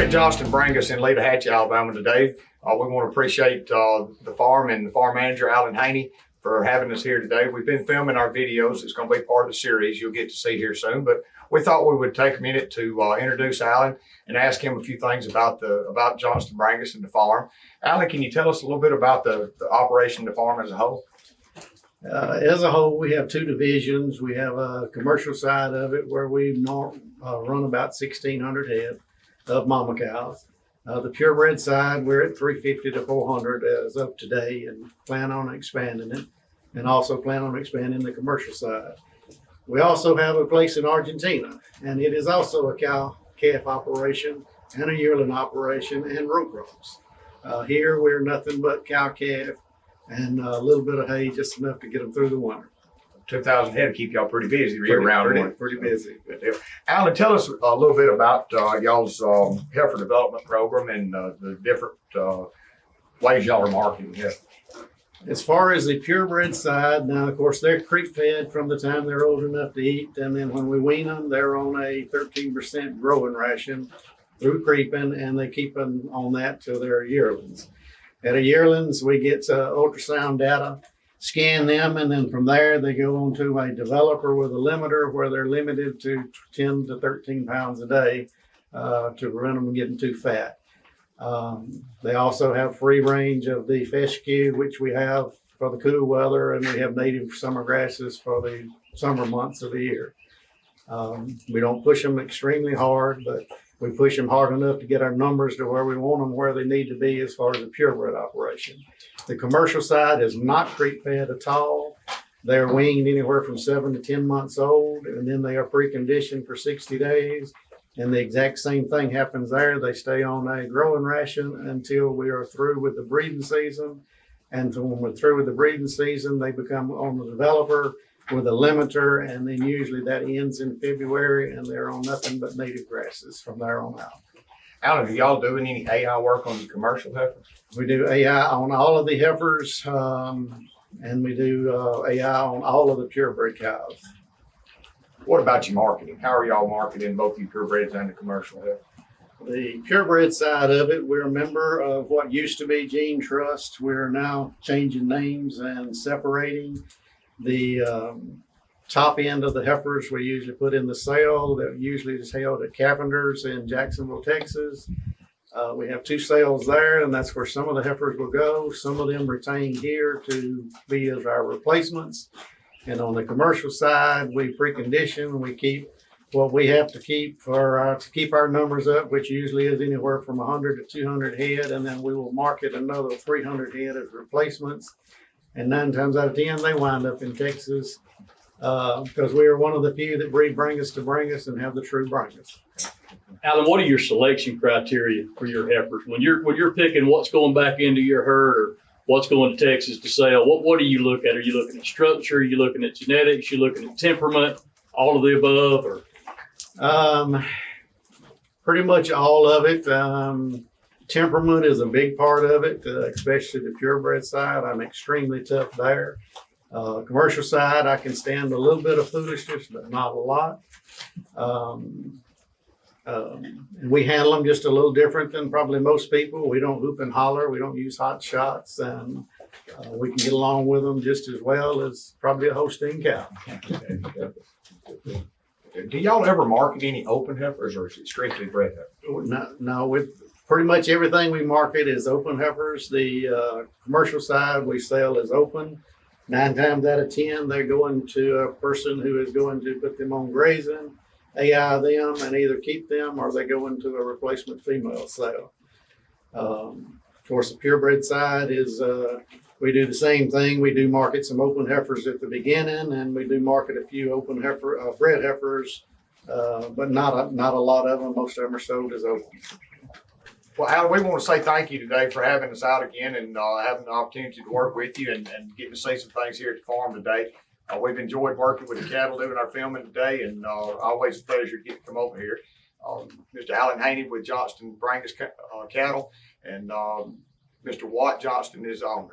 at Johnston Brangus in Letohatchee, Alabama today. Uh, we want to appreciate uh, the farm and the farm manager, Alan Haney, for having us here today. We've been filming our videos. It's going to be part of the series you'll get to see here soon. But we thought we would take a minute to uh, introduce Alan and ask him a few things about the about Johnston Brangus and the farm. Alan, can you tell us a little bit about the, the operation the farm as a whole? Uh, as a whole, we have two divisions. We have a commercial side of it where we uh, run about 1,600 head of mama cows. Uh, the purebred side, we're at 350 to 400 as of today and plan on expanding it and also plan on expanding the commercial side. We also have a place in Argentina and it is also a cow calf operation and a yearling operation and row crops. Uh, here, we're nothing but cow calf and a little bit of hay, just enough to get them through the winter. 2,000 head keep y'all pretty busy year Pretty- round. pretty- wouldn't pretty busy. Good. Alan, tell us a little bit about uh, y'all's um, heifer development program and uh, the different uh, ways y'all are marketing it. As far as the purebred side, now of course they're creep fed from the time they're old enough to eat, and then when we wean them, they're on a 13% growing ration through creeping, and they keep them on that till they're yearlings. At a yearlings, we get uh, ultrasound data, scan them, and then from there they go on to a developer with a limiter where they're limited to 10 to 13 pounds a day uh, to prevent them from getting too fat. Um, they also have free range of the fescue, which we have for the cool weather, and we have native summer grasses for the summer months of the year. Um, we don't push them extremely hard, but we push them hard enough to get our numbers to where we want them, where they need to be as far as the purebred operation. The commercial side is not creep fed at all. They're weaned anywhere from seven to 10 months old, and then they are preconditioned for 60 days. And the exact same thing happens there. They stay on a growing ration until we are through with the breeding season. And when we're through with the breeding season, they become on the developer with a limiter, and then usually that ends in February, and they're on nothing but native grasses from there on out. Are y'all doing any AI work on the commercial heifers? We do AI on all of the heifers, um, and we do uh, AI on all of the purebred cows. What about your marketing? How are y'all marketing both you purebreds and the commercial heifers? The purebred side of it, we're a member of what used to be Gene Trust. We're now changing names and separating. The um, top end of the heifers we usually put in the sale that usually is held at Cavender's in Jacksonville, Texas. Uh, we have two sales there, and that's where some of the heifers will go. Some of them retain here to be as our replacements. And on the commercial side, we precondition, we keep what we have to keep for to keep our numbers up, which usually is anywhere from 100 to 200 head, and then we will market another 300 head as replacements. And nine times out of ten, they wind up in Texas because we are one of the few that breed Brangus to Brangus and have the true Brangus. Alan, what are your selection criteria for your heifers when you're when you're picking what's going back into your herd or what's going to Texas to sell? What what do you look at? Are you looking at structure? Are you looking at genetics? You looking at temperament? All of the above, or Um, pretty much all of it. Um, temperament is a big part of it, uh, especially the purebred side. I'm extremely tough there. Uh, commercial side, I can stand a little bit of foolishness, but not a lot. Um, um, and we handle them just a little different than probably most people. We don't hoop and holler. We don't use hot shots, and uh, we can get along with them just as well as probably a Holstein cow. Do y'all ever market any open heifers or is it strictly bred heifers? No, no, with pretty much everything we market is open heifers. The uh, commercial side we sell is open. Nine times out of ten, they're going to a person who is going to put them on grazing, AI them, and either keep them or they go into a replacement female sale. Um, of course, the purebred side is uh, we do the same thing. We do market some open heifers at the beginning, and we do market a few open heifer uh, bred heifers, uh, but not a, not a lot of them. Most of them are sold as open. Well, Alan, we want to say thank you today for having us out again and uh, having the opportunity to work with you and, and getting to see some things here at the farm today. Uh, we've enjoyed working with the cattle, doing our filming today, and uh, always a pleasure getting to come over here. Um, Mr. Alan Haney with Johnston Brangus uh, Cattle, and um, Mr. Watt Johnston is owner.